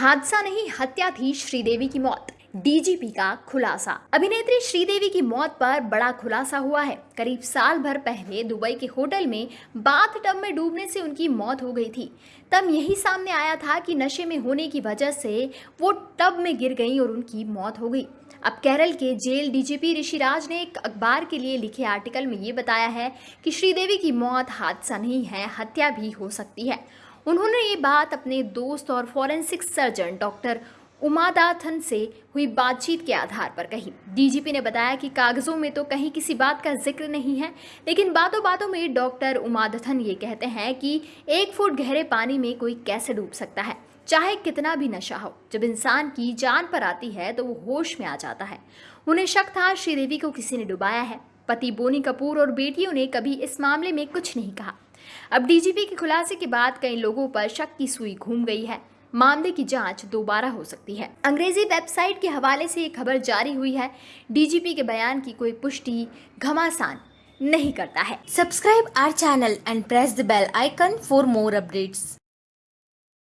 हादसा नहीं हत्या थी श्रीदेवी की मौत। डीजीपी का खुलासा। अभिनेत्री श्रीदेवी की मौत पर बड़ा खुलासा हुआ है। करीब साल भर पहले दुबई के होटल में बाथ टब में डूबने से उनकी मौत हो गई थी। तब यही सामने आया था कि नशे में होने की वजह से वो टब में गिर गई और उनकी मौत हो गई। अब केरल के जेल डीजीपी ऋषिराज ने एक अखबार के लिए लिखे आर्टिकल में ये बताया है कि श्रीदेवी की मौत, हादसा नहीं है, हत्या भी हो सकती है। उन्होंने ये बात अपने दोस्त और फॉरेंसिक सर्जन डॉक्टर उमादाथन से हुई बातचीत के आधार पर कही। डीजीपी ने बताया कि कागजों में तो कहीं किसी बात का ज़िक्र नहीं है, लेकिन बातों बातों में डॉक्टर उमादथन ये कहते हैं कि एक फुट गहरे पानी में कोई कैसे डूब सकता है? चाहे कितना भी नशा हो, जब इंसान की जान पर आती है तो वो होश में आ जाता है। उन्हें शक था श्रीदेवी को किसी ने डुबाया है। पति बोनी कपूर और बेटियों ने कभी इस मामले में कुछ नहीं कहा। अब डीजीपी के खुलासे के बाद कई लोगों पर शक की सुई घूम गई है। मामले की जाँच दोबारा हो सकती है। अंग्रेज़ी वेबसाइट के हवाले से ये खबर जारी हुई है। डीजीपी के बयान की कोई पुष्टि घमासान नहीं करता है। Subscribe our channel and press the bell icon for more updates.